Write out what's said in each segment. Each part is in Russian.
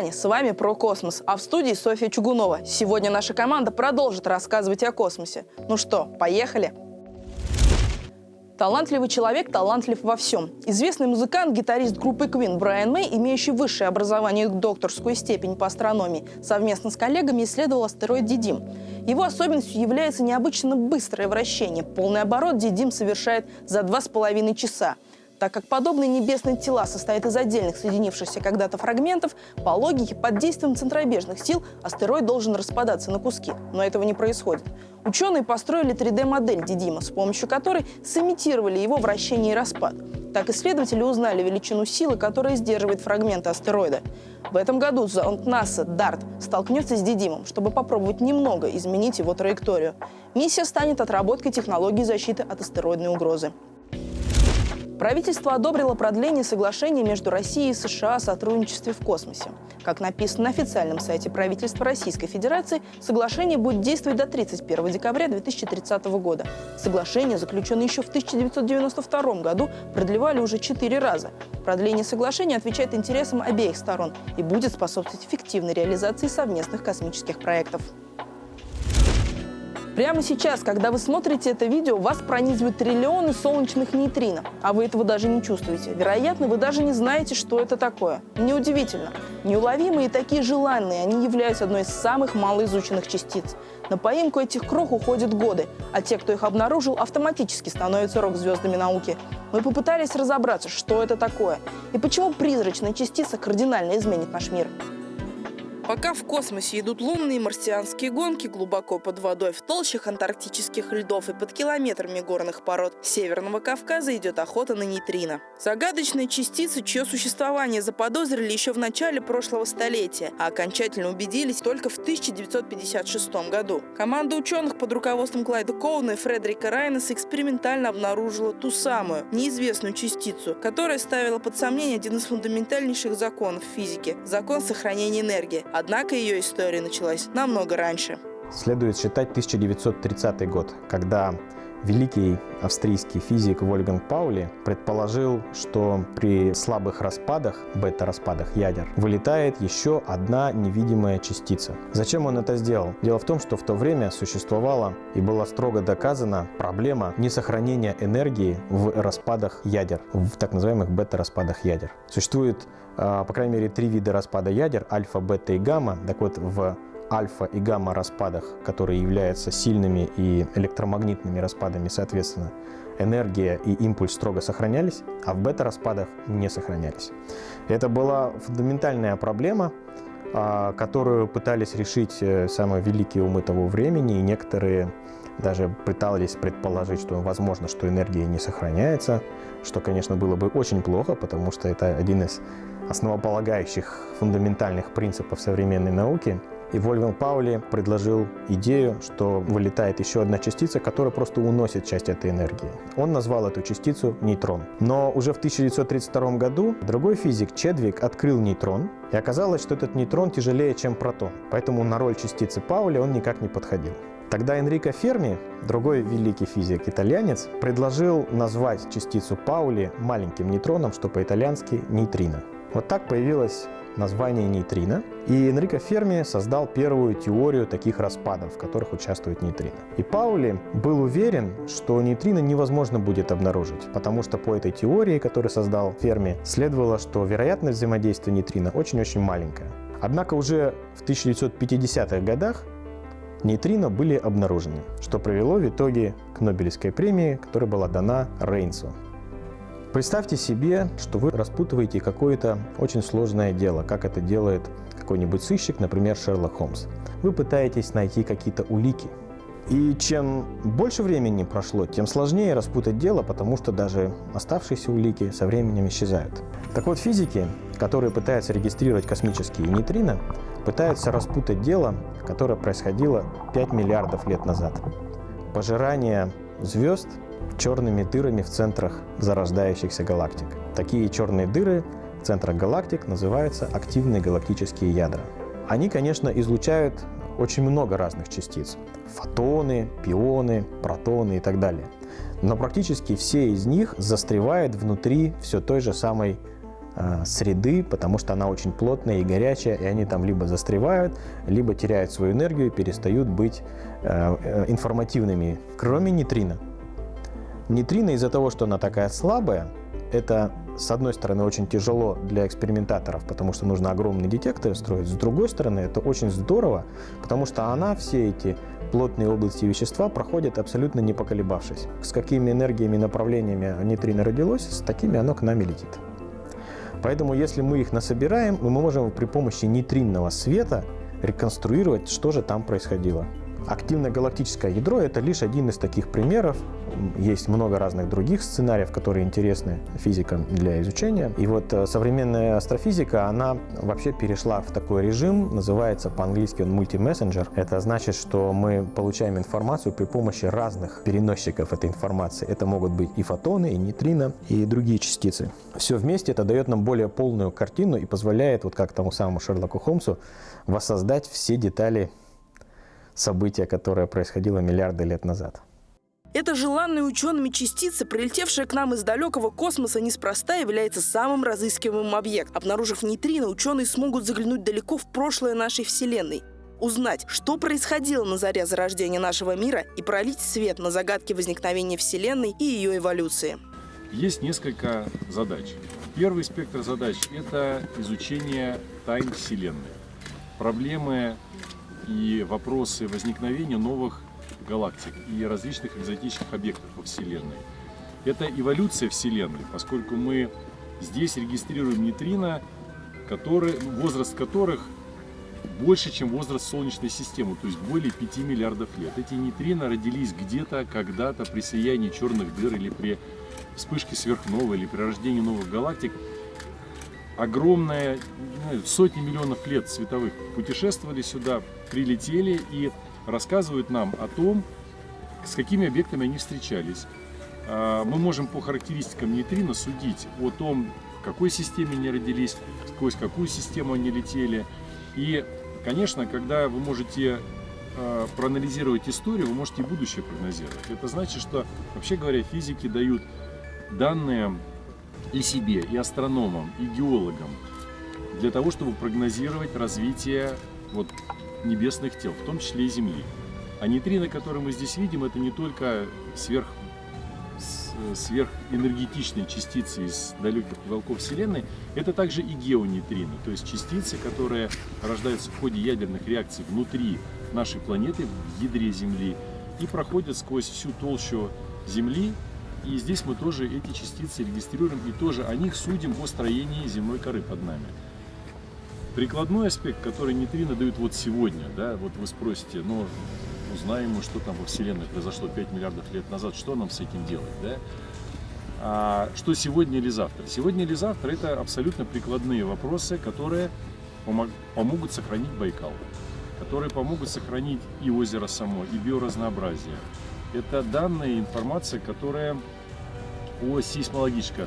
россияне, с вами про космос, а в студии Софья Чугунова. Сегодня наша команда продолжит рассказывать о космосе. Ну что, поехали? Талантливый человек талантлив во всем. Известный музыкант, гитарист группы Queen Брайан Мэй, имеющий высшее образование и докторскую степень по астрономии, совместно с коллегами исследовал астероид Дидим. Его особенностью является необычно быстрое вращение. Полный оборот Дидим совершает за два с половиной часа. Так как подобные небесные тела состоят из отдельных соединившихся когда-то фрагментов, по логике, под действием центробежных сил астероид должен распадаться на куски. Но этого не происходит. Ученые построили 3D-модель Дидима, с помощью которой сымитировали его вращение и распад. Так исследователи узнали величину силы, которая сдерживает фрагменты астероида. В этом году зонд НАСА DART столкнется с Дидимом, чтобы попробовать немного изменить его траекторию. Миссия станет отработкой технологии защиты от астероидной угрозы. Правительство одобрило продление соглашения между Россией и США о сотрудничестве в космосе. Как написано на официальном сайте правительства Российской Федерации, соглашение будет действовать до 31 декабря 2030 года. Соглашение, заключенное еще в 1992 году, продлевали уже четыре раза. Продление соглашения отвечает интересам обеих сторон и будет способствовать эффективной реализации совместных космических проектов. Прямо сейчас, когда вы смотрите это видео, вас пронизывают триллионы солнечных нейтрино, а вы этого даже не чувствуете. Вероятно, вы даже не знаете, что это такое. Неудивительно. Неуловимые и такие желанные, они являются одной из самых малоизученных частиц. На поимку этих крох уходят годы, а те, кто их обнаружил, автоматически становятся рок-звездами науки. Мы попытались разобраться, что это такое и почему призрачная частица кардинально изменит наш мир. Пока в космосе идут лунные и марсианские гонки глубоко под водой, в толщах антарктических льдов и под километрами горных пород Северного Кавказа идет охота на нейтрино. Загадочные частицы, чье существование заподозрили еще в начале прошлого столетия, а окончательно убедились только в 1956 году. Команда ученых под руководством Клайда Коуна и Фредерика Райнеса экспериментально обнаружила ту самую, неизвестную частицу, которая ставила под сомнение один из фундаментальнейших законов физики – закон сохранения энергии – Однако ее история началась намного раньше. Следует считать 1930 год, когда великий австрийский физик Вольфганг Паули предположил, что при слабых распадах, бета-распадах ядер, вылетает еще одна невидимая частица. Зачем он это сделал? Дело в том, что в то время существовала и была строго доказана проблема несохранения энергии в распадах ядер, в так называемых бета-распадах ядер. Существует а, по крайней мере, три вида распада ядер – альфа, бета и гамма. Так вот, в альфа и гамма распадах, которые являются сильными и электромагнитными распадами, соответственно, энергия и импульс строго сохранялись, а в бета-распадах не сохранялись. Это была фундаментальная проблема, а, которую пытались решить э, самые великие умы того времени, и некоторые даже пытались предположить, что возможно, что энергия не сохраняется, что, конечно, было бы очень плохо, потому что это один из основополагающих фундаментальных принципов современной науки. И Вольфганг Паули предложил идею, что вылетает еще одна частица, которая просто уносит часть этой энергии. Он назвал эту частицу нейтрон. Но уже в 1932 году другой физик Чедвик открыл нейтрон, и оказалось, что этот нейтрон тяжелее, чем протон. Поэтому на роль частицы Паули он никак не подходил. Тогда Энрико Ферми, другой великий физик, итальянец, предложил назвать частицу Паули маленьким нейтроном, что по-итальянски нейтрино. Вот так появилось название нейтрино, и Энрико Ферми создал первую теорию таких распадов, в которых участвует нейтрино. И Паули был уверен, что нейтрино невозможно будет обнаружить, потому что по этой теории, которую создал Ферми, следовало, что вероятность взаимодействия нейтрино очень-очень маленькая. Однако уже в 1950-х годах нейтрино были обнаружены, что привело в итоге к Нобелевской премии, которая была дана Рейнсу. Представьте себе, что вы распутываете какое-то очень сложное дело, как это делает какой-нибудь сыщик, например, Шерлок Холмс. Вы пытаетесь найти какие-то улики. И чем больше времени прошло, тем сложнее распутать дело, потому что даже оставшиеся улики со временем исчезают. Так вот, физики, которые пытаются регистрировать космические нейтрино, пытаются распутать дело, которое происходило 5 миллиардов лет назад. Пожирание звезд черными дырами в центрах зарождающихся галактик. Такие черные дыры в центрах галактик называются активные галактические ядра. Они, конечно, излучают очень много разных частиц. Фотоны, пионы, протоны и так далее. Но практически все из них застревают внутри все той же самой э, среды, потому что она очень плотная и горячая, и они там либо застревают, либо теряют свою энергию и перестают быть э, информативными, кроме нейтрино. Нейтрино из-за того, что она такая слабая, это, с одной стороны, очень тяжело для экспериментаторов, потому что нужно огромный детектор строить. С другой стороны, это очень здорово, потому что она все эти плотные области вещества проходит абсолютно не поколебавшись. С какими энергиями и направлениями нейтрино родилось, с такими оно к нам и летит. Поэтому, если мы их насобираем, мы можем при помощи нейтринного света реконструировать, что же там происходило. Активное галактическое ядро – это лишь один из таких примеров. Есть много разных других сценариев, которые интересны физикам для изучения. И вот э, современная астрофизика, она вообще перешла в такой режим, называется по-английски он мультимессенджер. Это значит, что мы получаем информацию при помощи разных переносчиков этой информации. Это могут быть и фотоны, и нейтрино, и другие частицы. Все вместе это дает нам более полную картину и позволяет, вот как тому самому Шерлоку Холмсу, воссоздать все детали события, которое происходило миллиарды лет назад. Эта желанная учеными частица, прилетевшая к нам из далекого космоса, неспроста является самым разыскиваемым объектом. Обнаружив нейтрино, ученые смогут заглянуть далеко в прошлое нашей Вселенной, узнать, что происходило на заре зарождения нашего мира и пролить свет на загадки возникновения Вселенной и ее эволюции. Есть несколько задач. Первый спектр задач – это изучение тайн Вселенной. Проблемы и вопросы возникновения новых галактик и различных экзотических объектов во Вселенной. Это эволюция Вселенной, поскольку мы здесь регистрируем нейтрино, которые, возраст которых больше, чем возраст Солнечной системы, то есть более 5 миллиардов лет. Эти нейтрино родились где-то, когда-то при слиянии черных дыр или при вспышке сверхновой или при рождении новых галактик огромное, сотни миллионов лет световых путешествовали сюда, прилетели и рассказывают нам о том, с какими объектами они встречались. А, мы можем по характеристикам нейтрино судить о том, в какой системе они родились, сквозь какую систему они летели. И, конечно, когда вы можете а, проанализировать историю, вы можете и будущее прогнозировать. Это значит, что, вообще говоря, физики дают данные и себе, и астрономам, и геологам, для того, чтобы прогнозировать развитие вот, небесных тел, в том числе и Земли. А нейтрино, которые мы здесь видим, это не только сверх, сверхэнергетичные частицы из далеких уголков Вселенной, это также и геонейтрино, то есть частицы, которые рождаются в ходе ядерных реакций внутри нашей планеты, в ядре Земли, и проходят сквозь всю толщу Земли и здесь мы тоже эти частицы регистрируем и тоже о них судим о строении земной коры под нами. Прикладной аспект, который нейтрино дают вот сегодня, да, вот вы спросите, ну, узнаем мы, что там во Вселенной произошло 5 миллиардов лет назад, что нам с этим делать, да? А что сегодня или завтра? Сегодня или завтра это абсолютно прикладные вопросы, которые помогут сохранить Байкал, которые помогут сохранить и озеро само, и биоразнообразие, это данные, информация, которая о сейсмологической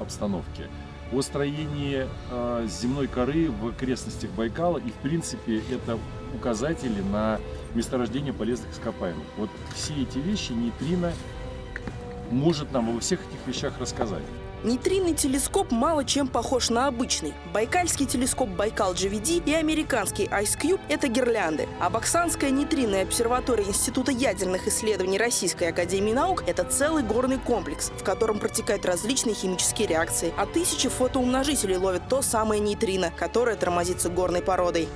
обстановке, о строении э, земной коры в окрестностях Байкала. И, в принципе, это указатели на месторождение полезных ископаемых. Вот все эти вещи нейтрино может нам во всех этих вещах рассказать. Нейтринный телескоп мало чем похож на обычный. Байкальский телескоп Байкал GVD и американский Ice Cube – это гирлянды. А Баксанская нейтринная обсерватория Института ядерных исследований Российской Академии Наук – это целый горный комплекс, в котором протекают различные химические реакции. А тысячи фотоумножителей ловят то самое нейтрино, которое тормозится горной породой.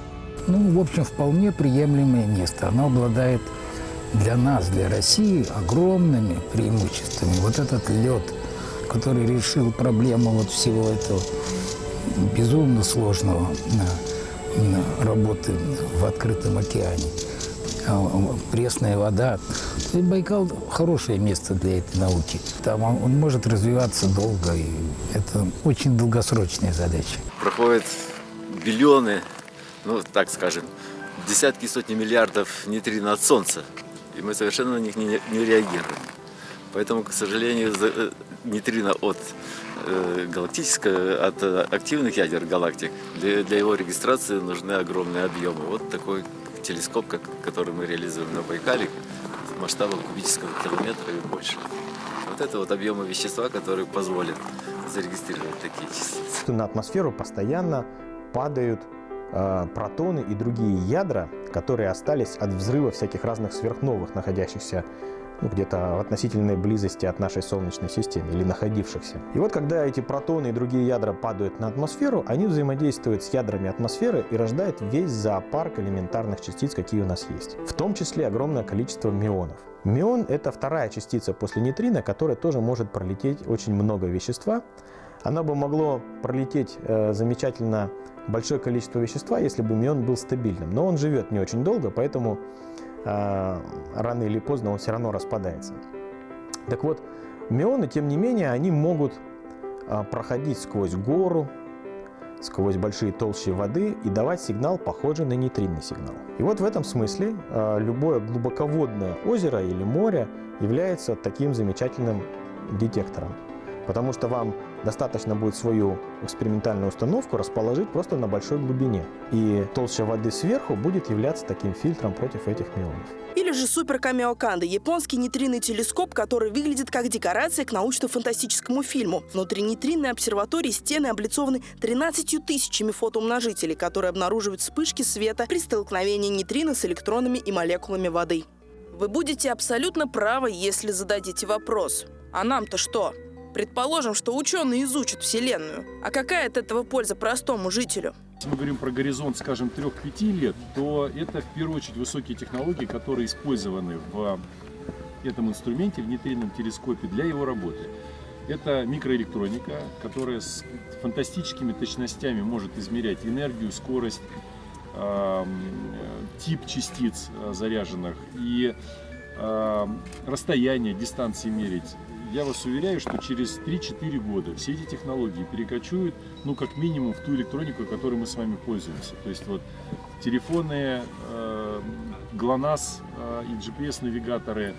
Ну, в общем, вполне приемлемое место. Оно обладает для нас, для России, огромными преимуществами. Вот этот лед – который решил проблему вот всего этого безумно сложного работы в открытом океане. А, пресная вода. И Байкал – хорошее место для этой науки. Там он, он может развиваться долго, и это очень долгосрочная задача. Проходят биллионы, ну, так скажем, десятки, сотни миллиардов нейтрино от Солнца, и мы совершенно на них не, не реагируем. Поэтому, к сожалению, э, нейтрино от э, галактического, от э, активных ядер галактик, для, для его регистрации нужны огромные объемы. Вот такой телескоп, как, который мы реализуем на Байкале, масштабом кубического километра и больше. Вот это вот объемы вещества, которые позволят зарегистрировать такие частицы. На атмосферу постоянно падают протоны и другие ядра, которые остались от взрыва всяких разных сверхновых, находящихся ну, где-то в относительной близости от нашей Солнечной системы или находившихся. И вот когда эти протоны и другие ядра падают на атмосферу, они взаимодействуют с ядрами атмосферы и рождают весь зоопарк элементарных частиц, какие у нас есть. В том числе огромное количество мионов. Мион – это вторая частица после нейтрина, которая тоже может пролететь очень много вещества. Она бы могло пролететь э, замечательно большое количество вещества, если бы мион был стабильным. Но он живет не очень долго, поэтому э, рано или поздно он все равно распадается. Так вот, мионы, тем не менее, они могут э, проходить сквозь гору, сквозь большие толщи воды и давать сигнал, похожий на нейтринный сигнал. И вот в этом смысле э, любое глубоководное озеро или море является таким замечательным детектором. Потому что вам достаточно будет свою экспериментальную установку расположить просто на большой глубине. И толща воды сверху будет являться таким фильтром против этих мионов. Или же Супер Камиоканда – японский нейтринный телескоп, который выглядит как декорация к научно-фантастическому фильму. Внутри нейтринной обсерватории стены облицованы 13 тысячами фотоумножителей, которые обнаруживают вспышки света при столкновении нейтрина с электронами и молекулами воды. Вы будете абсолютно правы, если зададите вопрос. А нам-то что? Предположим, что ученые изучат Вселенную. А какая от этого польза простому жителю? Если мы говорим про горизонт, скажем, 3-5 лет, то это в первую очередь высокие технологии, которые использованы в этом инструменте, в нейтринном телескопе для его работы. Это микроэлектроника, которая с фантастическими точностями может измерять энергию, скорость, тип частиц э, заряженных и расстояние, дистанции мерить я вас уверяю, что через 3-4 года все эти технологии перекочуют, ну, как минимум, в ту электронику, которой мы с вами пользуемся. То есть вот телефоны, э, ГЛОНАСС э, и GPS-навигаторы,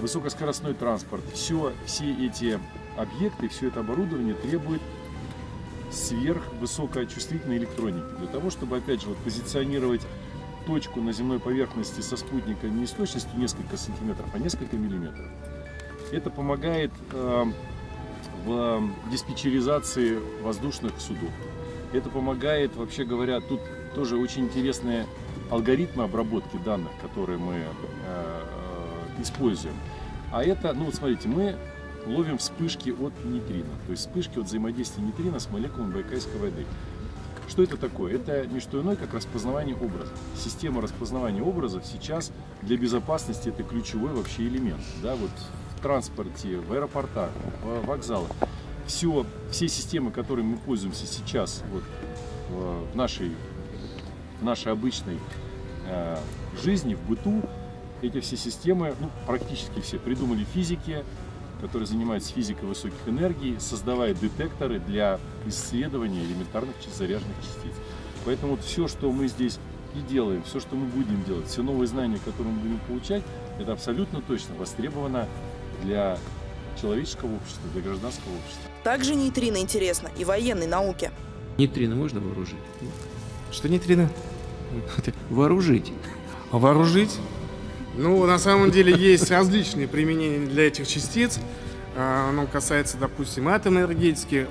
высокоскоростной транспорт, все, все эти объекты, все это оборудование требует сверхвысокочувствительной электроники. Для того, чтобы, опять же, вот, позиционировать точку на земной поверхности со спутника не с точностью несколько сантиметров, а несколько миллиметров. Это помогает э, в диспетчеризации воздушных судов. Это помогает, вообще говоря, тут тоже очень интересные алгоритмы обработки данных, которые мы э, используем. А это, ну вот смотрите, мы ловим вспышки от нейтрина, то есть вспышки от взаимодействия нейтрина с молекулами Байкальской воды. Что это такое? Это не что иное, как распознавание образов. Система распознавания образов сейчас для безопасности это ключевой вообще элемент. Да, вот транспорте, в аэропортах, в вокзалах. Все, все системы, которыми мы пользуемся сейчас вот, в, нашей, в нашей обычной э, жизни, в быту, эти все системы, ну, практически все, придумали физики, которые занимаются физикой высоких энергий, создавая детекторы для исследования элементарных заряженных частиц. Поэтому вот все, что мы здесь и делаем, все, что мы будем делать, все новые знания, которые мы будем получать, это абсолютно точно востребовано для человеческого общества, для гражданского общества. Также нейтрино интересно и военной науке. Нейтрино можно вооружить? Что нейтрино? Вооружить. Вооружить? Ну, на самом деле есть различные применения для этих частиц. А, оно касается, допустим, атомной энергетики.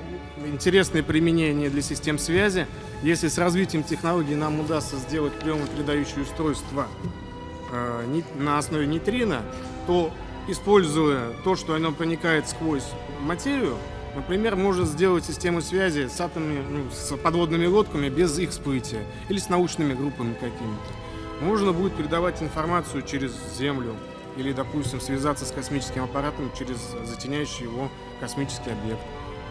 Интересные применения для систем связи. Если с развитием технологий нам удастся сделать приемо-передающее устройство а, на основе нейтрино, то используя то, что оно проникает сквозь материю, например, может сделать систему связи с атомами, ну, с подводными лодками без их всплытия или с научными группами какими-то. Можно будет передавать информацию через Землю или, допустим, связаться с космическим аппаратом через затеняющий его космический объект.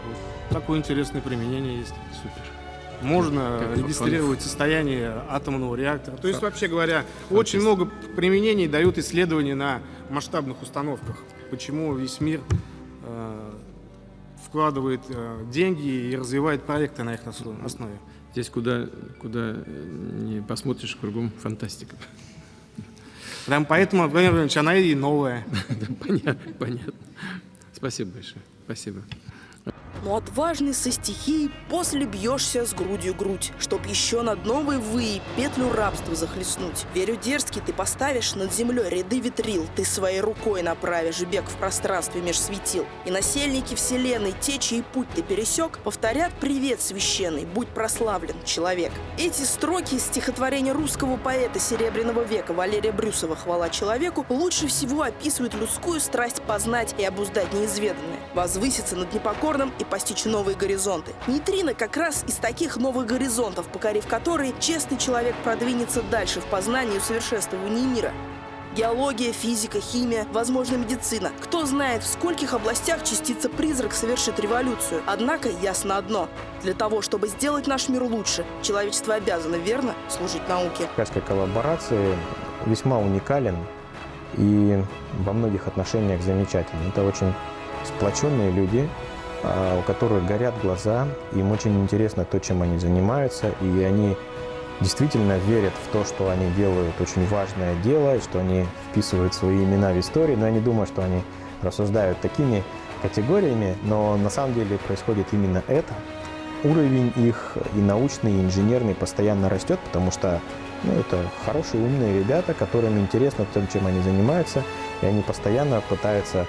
Вот. Такое интересное применение есть. Супер. Можно Как регистрировать состояние атомного реактора. То есть, вообще говоря, очень много применений дают исследования на масштабных установках. Почему весь мир э, вкладывает э, деньги и развивает проекты на их основе. Здесь куда, куда не посмотришь, кругом фантастика. Прям поэтому, Владимир Владимирович, она и новая. Понятно, понятно. Спасибо большое. Спасибо. Но отважный со стихией после бьешься с грудью грудь, Чтоб еще над новой выи петлю рабства захлестнуть. Верю, дерзкий ты поставишь над землей ряды ветрил, Ты своей рукой направишь бег в пространстве меж светил. И насельники вселенной, те, чей путь ты пересек, Повторят привет священный, будь прославлен, человек. Эти строки из стихотворения русского поэта Серебряного века Валерия Брюсова «Хвала человеку» лучше всего описывают людскую страсть познать и обуздать неизведанное, возвыситься над непокорным и постичь новые горизонты. Нейтрино как раз из таких новых горизонтов, покорив которые честный человек продвинется дальше в познании и усовершенствовании мира. Геология, физика, химия, возможно, медицина. Кто знает, в скольких областях частица-призрак совершит революцию. Однако ясно одно. Для того, чтобы сделать наш мир лучше, человечество обязано, верно, служить науке. Кавказской коллаборации весьма уникален и во многих отношениях замечательный. Это очень сплоченные люди, у которых горят глаза, им очень интересно то, чем они занимаются, и они действительно верят в то, что они делают очень важное дело, и что они вписывают свои имена в историю, но я не думаю, что они рассуждают такими категориями, но на самом деле происходит именно это. Уровень их и научный, и инженерный постоянно растет, потому что ну, это хорошие, умные ребята, которым интересно то, чем они занимаются, и они постоянно пытаются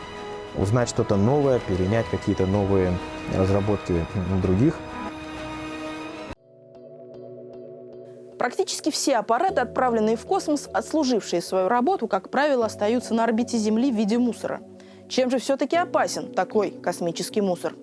узнать что-то новое, перенять какие-то новые разработки других. Практически все аппараты, отправленные в космос, отслужившие свою работу, как правило, остаются на орбите Земли в виде мусора. Чем же все-таки опасен такой космический мусор?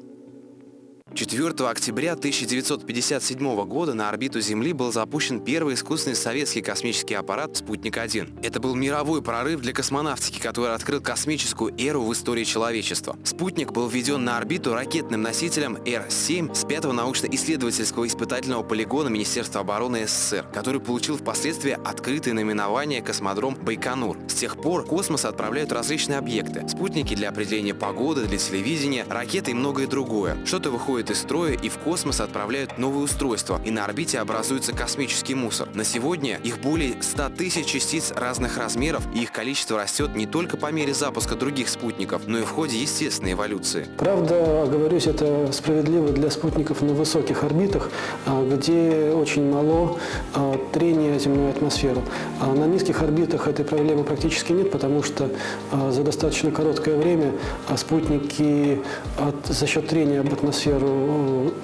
4 октября 1957 года на орбиту Земли был запущен первый искусственный советский космический аппарат «Спутник-1». Это был мировой прорыв для космонавтики, который открыл космическую эру в истории человечества. «Спутник» был введен на орбиту ракетным носителем Р-7 с 5 научно-исследовательского испытательного полигона Министерства обороны СССР, который получил впоследствии открытое наименование «Космодром Байконур». С тех пор космос отправляют различные объекты – спутники для определения погоды, для телевидения, ракеты и многое другое. Что-то выходит выходят из строя и в космос отправляют новые устройства, и на орбите образуется космический мусор. На сегодня их более 100 тысяч частиц разных размеров, и их количество растет не только по мере запуска других спутников, но и в ходе естественной эволюции. Правда, оговорюсь, это справедливо для спутников на высоких орбитах, а, где очень мало а, трения земной атмосферы. А на низких орбитах этой проблемы практически нет, потому что за достаточно короткое время спутники за счет трения об атмосферу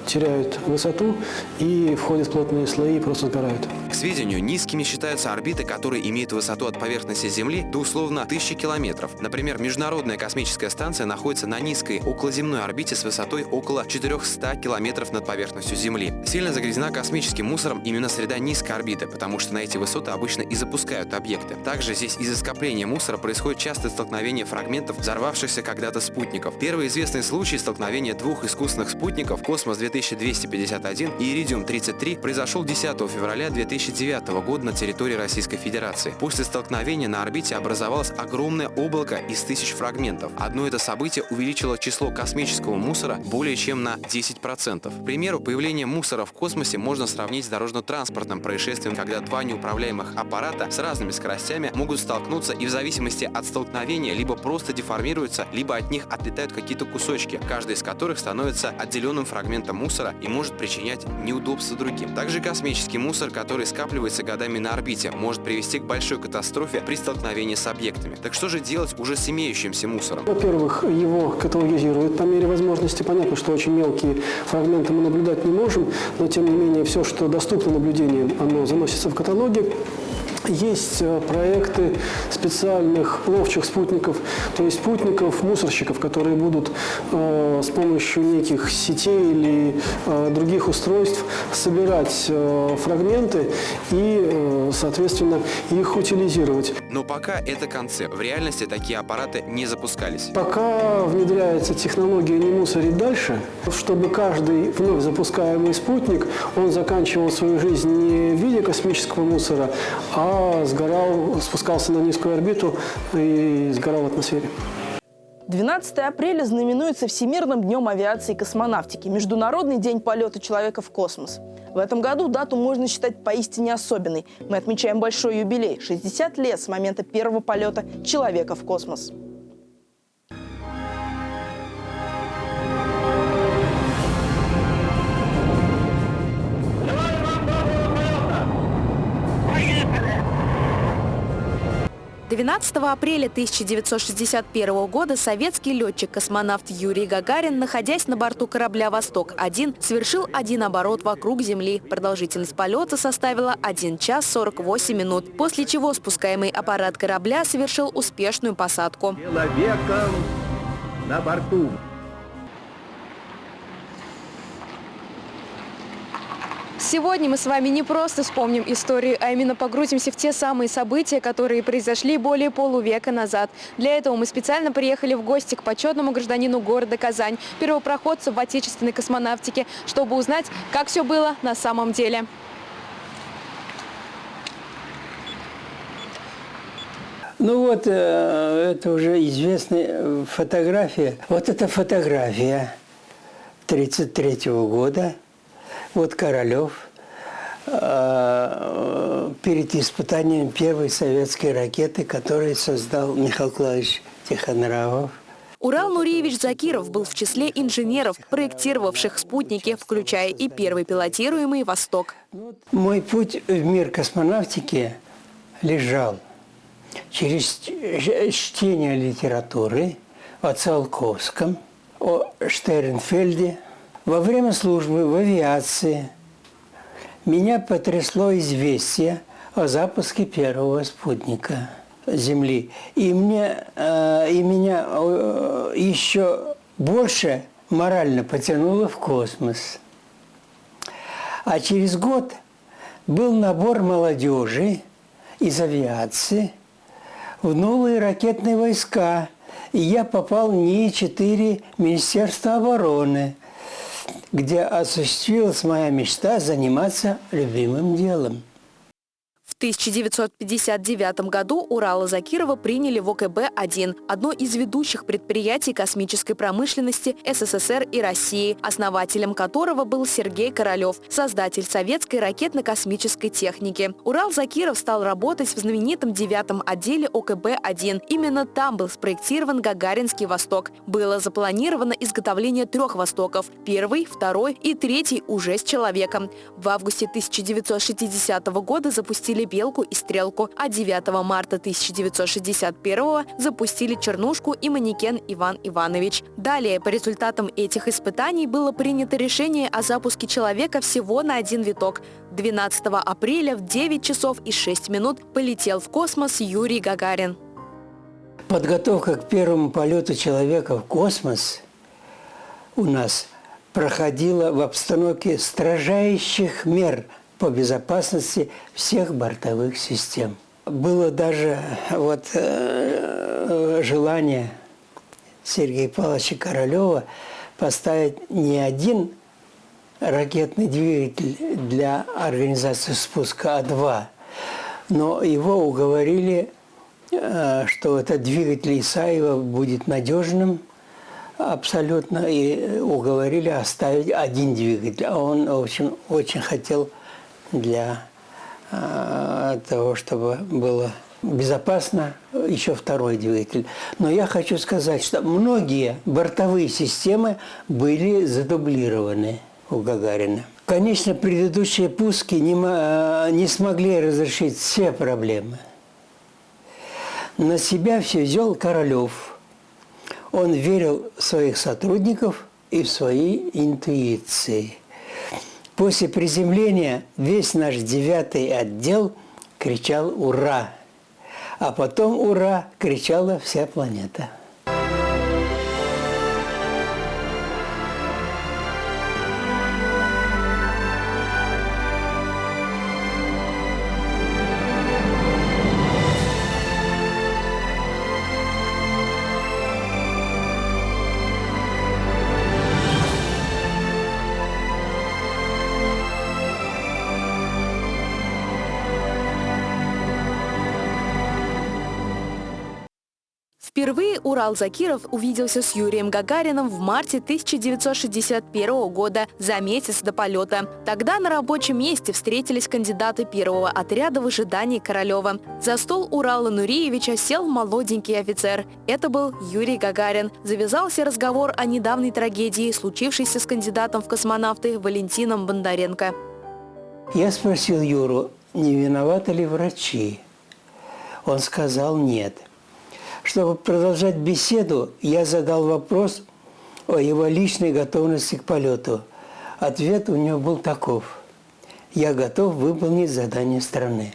теряют высоту и входят в плотные слои и просто сгорают. К сведению, низкими считаются орбиты, которые имеют высоту от поверхности Земли до условно 1000 километров. Например, Международная космическая станция находится на низкой околоземной орбите с высотой около 400 километров над поверхностью Земли. Сильно загрязнена космическим мусором именно среда низкой орбиты, потому что на эти высоты обычно и запускают объекты. Также здесь из-за скопления мусора происходит частое столкновение фрагментов взорвавшихся когда-то спутников. Первый известный случай столкновения двух искусственных спутников спутников «Космос-2251» и «Иридиум-33» произошел 10 февраля 2009 года на территории Российской Федерации. После столкновения на орбите образовалось огромное облако из тысяч фрагментов. Одно это событие увеличило число космического мусора более чем на 10%. К примеру, появление мусора в космосе можно сравнить с дорожно-транспортным происшествием, когда два неуправляемых аппарата с разными скоростями могут столкнуться и в зависимости от столкновения либо просто деформируются, либо от них отлетают какие-то кусочки, каждый из которых становится отдельным отделенным фрагментом мусора и может причинять неудобства другим. Также космический мусор, который скапливается годами на орбите, может привести к большой катастрофе при столкновении с объектами. Так что же делать уже с имеющимся мусором? Во-первых, его каталогизируют по мере возможности. Понятно, что очень мелкие фрагменты мы наблюдать не можем, но тем не менее все, что доступно наблюдениям, оно заносится в каталоги. Есть э, проекты специальных ловчих спутников, то есть спутников, мусорщиков, которые будут э, с помощью неких сетей или э, других устройств собирать фрагменты и, соответственно, их утилизировать. Но пока это концепт. В реальности такие аппараты не запускались. Пока внедряется технология не мусорить дальше, чтобы каждый вновь запускаемый спутник, он заканчивал свою жизнь не в виде космического мусора, а сгорал, спускался на низкую орбиту и сгорал в атмосфере. 12 апреля знаменуется Всемирным днем авиации и космонавтики, Международный день полета человека в космос. В этом году дату можно считать поистине особенной. Мы отмечаем большой юбилей – 60 лет с момента первого полета человека в космос. 12 апреля 1961 года советский летчик-космонавт Юрий Гагарин, находясь на борту корабля «Восток-1», совершил один оборот вокруг Земли. Продолжительность полета составила 1 час 48 минут, после чего спускаемый аппарат корабля совершил успешную посадку. Человеком на борту. Сегодня мы с вами не просто вспомним историю, а именно погрузимся в те самые события, которые произошли более полувека назад. Для этого мы специально приехали в гости к почетному гражданину города Казань, первопроходцу в отечественной космонавтике, чтобы узнать, как все было на самом деле. Ну вот, э, это уже известная фотография. Вот эта фотография 1933 года – вот Королев э, перед испытанием первой советской ракеты, которую создал Михаил Клавович Тихонравов. Урал Нуриевич Закиров был в числе инженеров, проектировавших спутники, включая и первый пилотируемый «Восток». Мой путь в мир космонавтики лежал через чтение литературы о Циолковском, о Штернфельде – во время службы в авиации меня потрясло известие о запуске первого спутника Земли. И, мне, э, и меня э, еще больше морально потянуло в космос. А через год был набор молодежи из авиации в новые ракетные войска. И я попал в НИИ-4 Министерства обороны – где осуществилась моя мечта заниматься любимым делом. 1959 году Урала Закирова приняли в ОКБ-1, одно из ведущих предприятий космической промышленности СССР и России, основателем которого был Сергей Королев, создатель советской ракетно-космической техники. Урал Закиров стал работать в знаменитом девятом отделе ОКБ-1. Именно там был спроектирован Гагаринский Восток. Было запланировано изготовление трех Востоков – первый, второй и третий уже с человеком. В августе 1960 года запустили «Белку» и «Стрелку», а 9 марта 1961 запустили «Чернушку» и манекен Иван Иванович. Далее, по результатам этих испытаний было принято решение о запуске человека всего на один виток. 12 апреля в 9 часов и 6 минут полетел в космос Юрий Гагарин. Подготовка к первому полету человека в космос у нас проходила в обстановке строжайших мер – по безопасности всех бортовых систем. Было даже вот э, желание Сергея Павловича Королева поставить не один ракетный двигатель для организации спуска, а два. Но его уговорили, э, что этот двигатель Исаева будет надежным абсолютно, и уговорили оставить один двигатель. А он, в общем, очень хотел для э, того, чтобы было безопасно, еще второй двигатель. Но я хочу сказать, что многие бортовые системы были задублированы у Гагарина. Конечно, предыдущие пуски не, э, не смогли разрешить все проблемы. На себя все взял Королев. Он верил в своих сотрудников и в свои интуиции. После приземления весь наш девятый отдел кричал «Ура!», а потом «Ура!» кричала вся планета. Впервые Урал Закиров увиделся с Юрием Гагарином в марте 1961 года, за месяц до полета. Тогда на рабочем месте встретились кандидаты первого отряда в ожидании Королева. За стол Урала Нуриевича сел молоденький офицер. Это был Юрий Гагарин. Завязался разговор о недавней трагедии, случившейся с кандидатом в космонавты Валентином Бондаренко. Я спросил Юру, не виноваты ли врачи? Он сказал «нет». Чтобы продолжать беседу, я задал вопрос о его личной готовности к полету. Ответ у него был таков. «Я готов выполнить задание страны».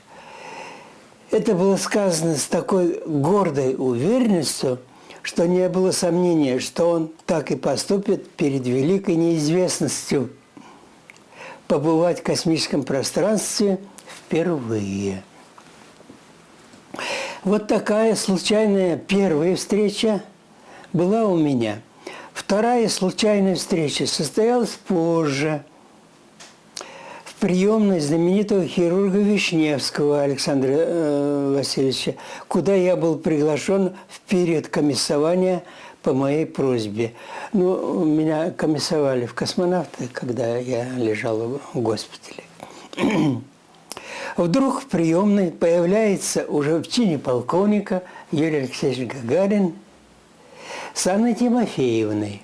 Это было сказано с такой гордой уверенностью, что не было сомнения, что он так и поступит перед великой неизвестностью побывать в космическом пространстве впервые. Вот такая случайная первая встреча была у меня. Вторая случайная встреча состоялась позже – в приемной знаменитого хирурга Вишневского Александра э, Васильевича, куда я был приглашен в период комиссования по моей просьбе. Ну, меня комиссовали в космонавты, когда я лежал в госпитале. Вдруг в приемной появляется уже в чине полковника Юрий Алексеевич Гагарин с Анной Тимофеевной.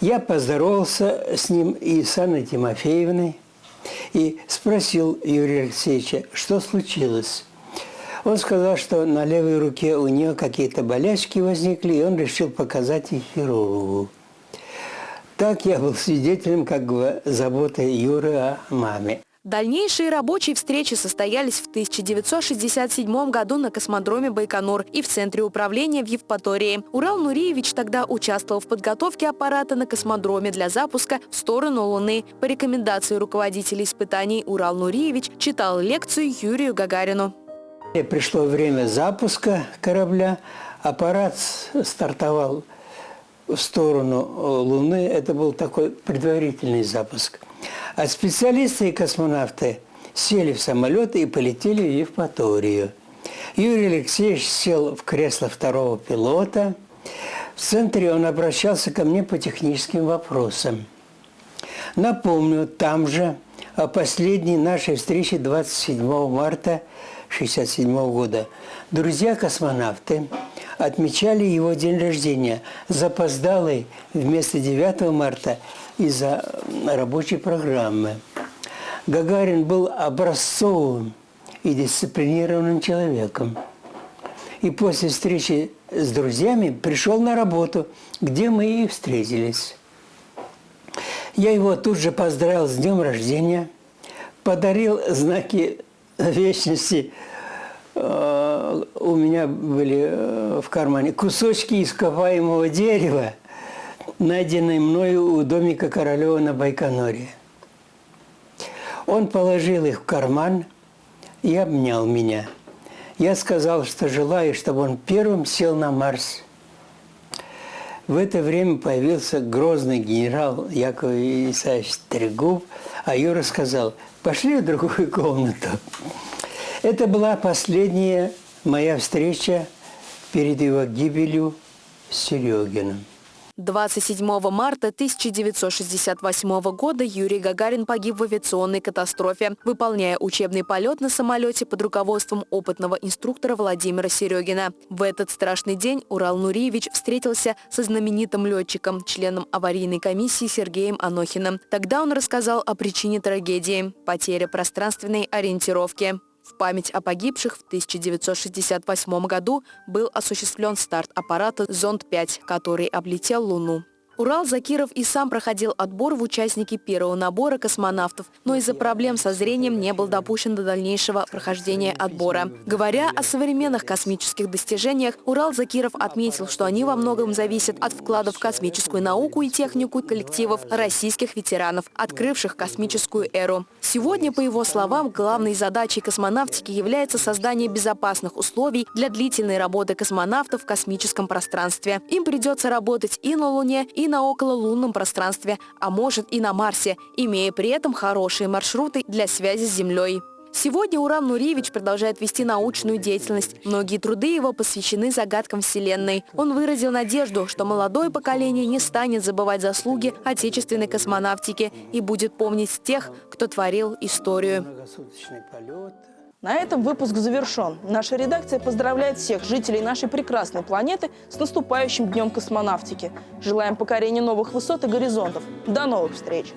Я поздоровался с ним и с Анной Тимофеевной и спросил Юрия Алексеевича, что случилось. Он сказал, что на левой руке у нее какие-то болячки возникли, и он решил показать их хирургу. Так я был свидетелем как бы заботы Юры о маме. Дальнейшие рабочие встречи состоялись в 1967 году на космодроме Байконур и в Центре управления в Евпатории. Урал Нуриевич тогда участвовал в подготовке аппарата на космодроме для запуска в сторону Луны. По рекомендации руководителя испытаний Урал Нуриевич читал лекцию Юрию Гагарину. Пришло время запуска корабля. Аппарат стартовал в сторону Луны. Это был такой предварительный запуск. А специалисты и космонавты сели в самолеты и полетели в Евпаторию. Юрий Алексеевич сел в кресло второго пилота. В центре он обращался ко мне по техническим вопросам. Напомню, там же о последней нашей встрече 27 марта 1967 года друзья-космонавты отмечали его день рождения, запоздалый вместо 9 марта из-за рабочей программы. Гагарин был образцовым и дисциплинированным человеком. И после встречи с друзьями пришел на работу, где мы и встретились. Я его тут же поздравил с днем рождения, подарил знаки вечности. Э, у меня были э, в кармане кусочки ископаемого дерева – найденный мною у домика Королева на Байконуре. Он положил их в карман и обнял меня. Я сказал, что желаю, чтобы он первым сел на Марс. В это время появился грозный генерал Яков Исаевич Трегуб, а Юра сказал, пошли в другую комнату. Это была последняя моя встреча перед его гибелью с Серегиным. 27 марта 1968 года Юрий Гагарин погиб в авиационной катастрофе, выполняя учебный полет на самолете под руководством опытного инструктора Владимира Серегина. В этот страшный день Урал Нуриевич встретился со знаменитым летчиком, членом аварийной комиссии Сергеем Анохиным. Тогда он рассказал о причине трагедии – потере пространственной ориентировки. В память о погибших в 1968 году был осуществлен старт аппарата «Зонд-5», который облетел Луну. Урал Закиров и сам проходил отбор в участники первого набора космонавтов, но из-за проблем со зрением не был допущен до дальнейшего прохождения отбора. Говоря о современных космических достижениях, Урал Закиров отметил, что они во многом зависят от вклада в космическую науку и технику коллективов российских ветеранов, открывших космическую эру. Сегодня, по его словам, главной задачей космонавтики является создание безопасных условий для длительной работы космонавтов в космическом пространстве. Им придется работать и на Луне, и и на окололунном пространстве, а может и на Марсе, имея при этом хорошие маршруты для связи с Землей. Сегодня Уран Нуриевич продолжает вести научную деятельность. Многие труды его посвящены загадкам Вселенной. Он выразил надежду, что молодое поколение не станет забывать заслуги отечественной космонавтики и будет помнить тех, кто творил историю. На этом выпуск завершен. Наша редакция поздравляет всех жителей нашей прекрасной планеты с наступающим Днем космонавтики. Желаем покорения новых высот и горизонтов. До новых встреч!